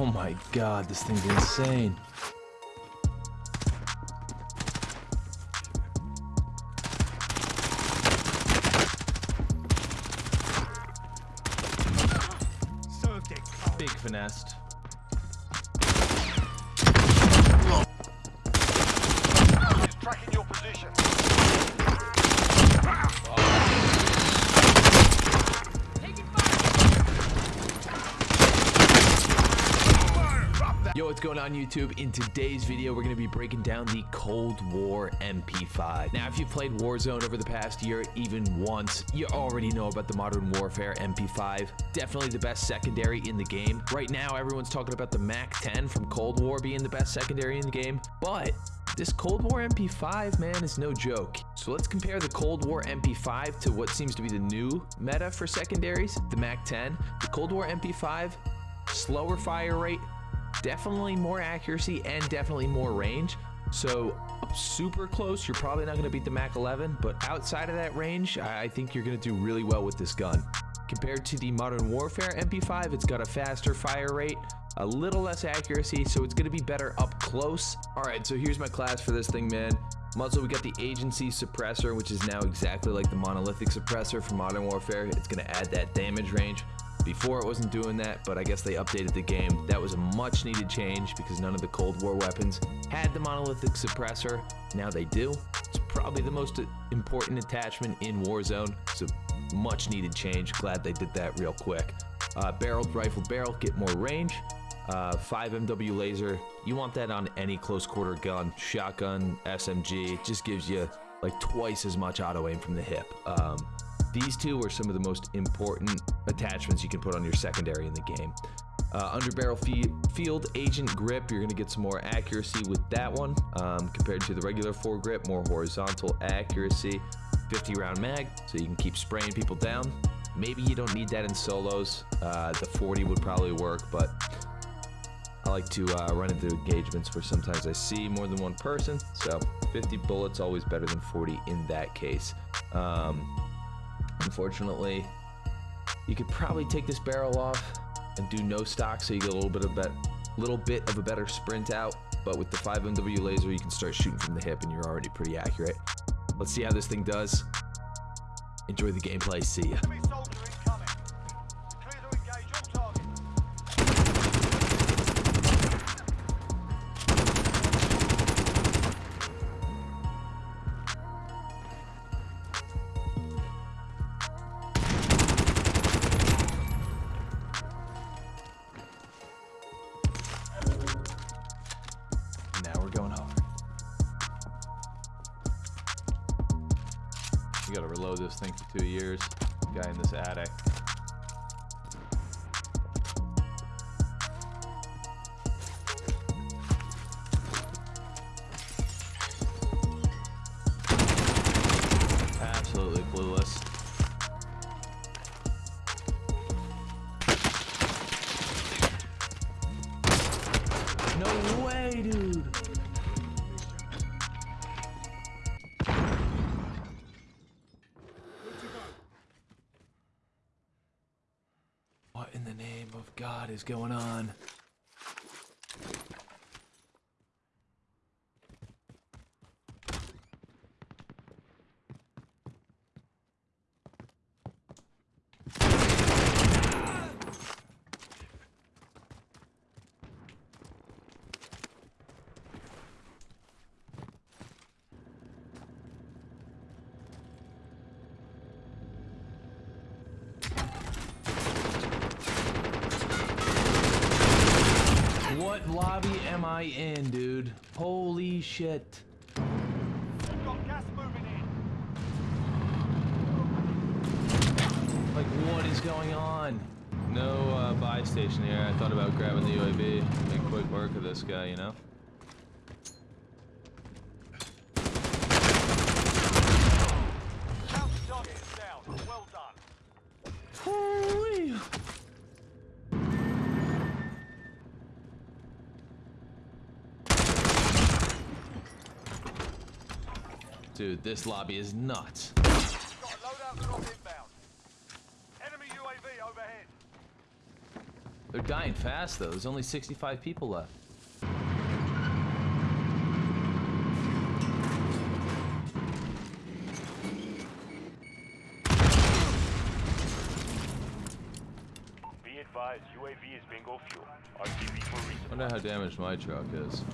Oh my god, this thing's insane. Big finessed. Tracking your position. Oh. Yo, what's going on YouTube? In today's video, we're going to be breaking down the Cold War MP5. Now, if you've played Warzone over the past year, even once, you already know about the Modern Warfare MP5. Definitely the best secondary in the game. Right now, everyone's talking about the MAC-10 from Cold War being the best secondary in the game, but this Cold War MP5, man, is no joke. So let's compare the Cold War MP5 to what seems to be the new meta for secondaries, the MAC-10. The Cold War MP5, slower fire rate, definitely more accuracy and definitely more range. So super close, you're probably not going to beat the Mac 11, but outside of that range, I think you're going to do really well with this gun. Compared to the Modern Warfare MP5, it's got a faster fire rate, a little less accuracy, so it's going to be better up close. All right, so here's my class for this thing, man. Muzzle, we got the agency suppressor, which is now exactly like the monolithic suppressor for Modern Warfare. It's going to add that damage range. Before it wasn't doing that, but I guess they updated the game. That was a much needed change because none of the Cold War weapons had the monolithic suppressor. Now they do. It's probably the most important attachment in Warzone. It's a much needed change. Glad they did that real quick. Uh, barreled rifle barrel, get more range. Uh, 5 MW laser, you want that on any close quarter gun, shotgun, SMG. It just gives you like twice as much auto aim from the hip. Um, these two are some of the most important attachments you can put on your secondary in the game. Uh, under barrel field agent grip, you're going to get some more accuracy with that one um, compared to the regular foregrip, more horizontal accuracy. 50 round mag, so you can keep spraying people down. Maybe you don't need that in solos. Uh, the 40 would probably work, but I like to uh, run into engagements where sometimes I see more than one person. So 50 bullets always better than 40 in that case. Um, Unfortunately, you could probably take this barrel off and do no stock so you get a little bit of bet little bit of a better sprint out. But with the 5MW laser, you can start shooting from the hip and you're already pretty accurate. Let's see how this thing does. Enjoy the gameplay. See ya. We this thing for two years. Guy in this attic. God is going on? What lobby am I in, dude? Holy shit. We've got gas moving in. Like, what is going on? No uh, buy station here. I thought about grabbing the UAV. Make quick work of this guy, you know? Counter target is down. Well done. Holy. Dude, this lobby is nuts. Got a loadout drop inbound. Enemy UAV overhead. They're dying fast though. There's only 65 people left. Be advised, UAV is bingo fuel. RTB for resupply. Wonder how damaged my truck is.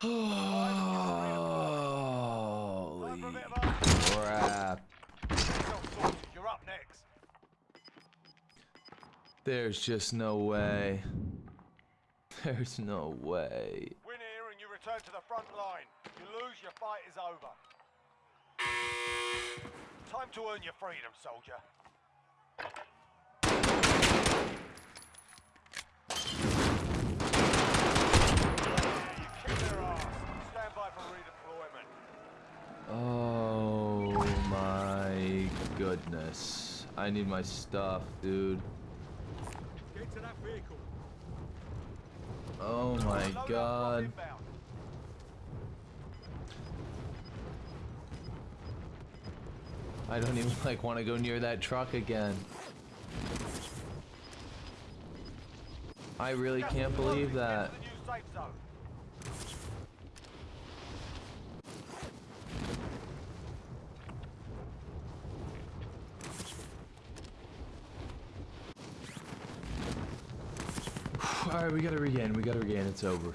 Holy crap. There's just no way. There's no way. Win here and you return to the front line. You lose, your fight is over. Time to earn your freedom, soldier. You kick their ass. Stand by for redeployment. Oh my goodness. I need my stuff, dude. Oh my god. I don't even like want to go near that truck again. I really can't believe that. the new safe zone. Alright, we gotta regain, we gotta regain, it's over.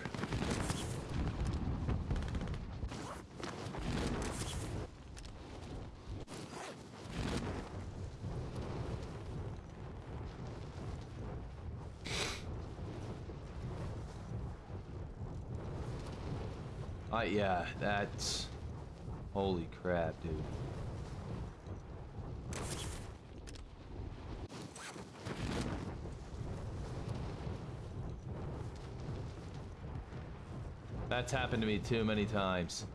Uh, yeah, that's... Holy crap, dude. That's happened to me too many times.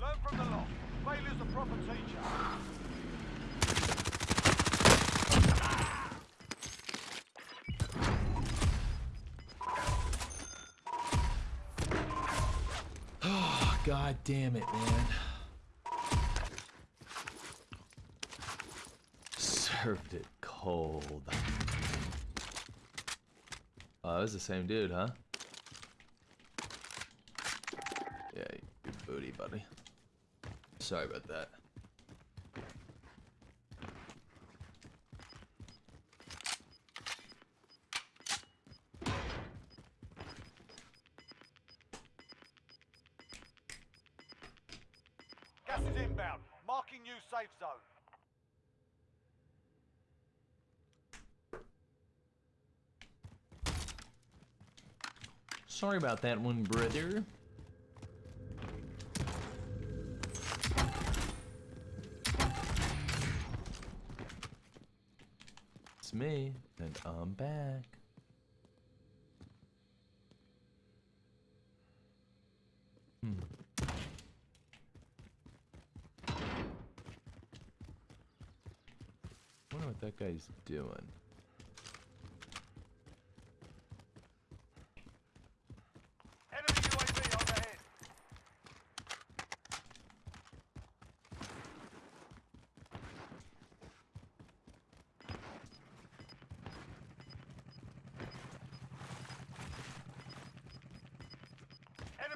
Learn from the lot. Failure's a proper teacher. God damn it, man. Served it cold. Oh, that was the same dude, huh? Yeah, booty, buddy. Sorry about that. Gas is inbound. Marking new safe zone. Sorry about that one, brother. It's me, and I'm back. Hmm. wonder what that guy's doing.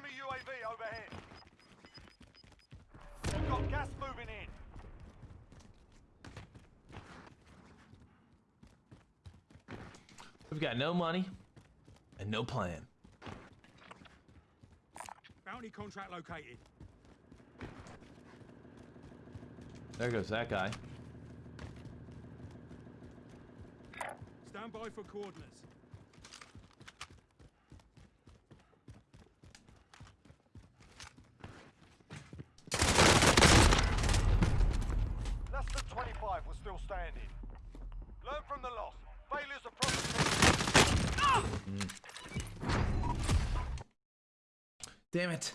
UAV overhead. We've got gas moving in. We've got no money and no plan. Bounty contract located. There goes that guy. Stand by for coordinates. Less than 25 were still standing. Learn from the loss. Damn it.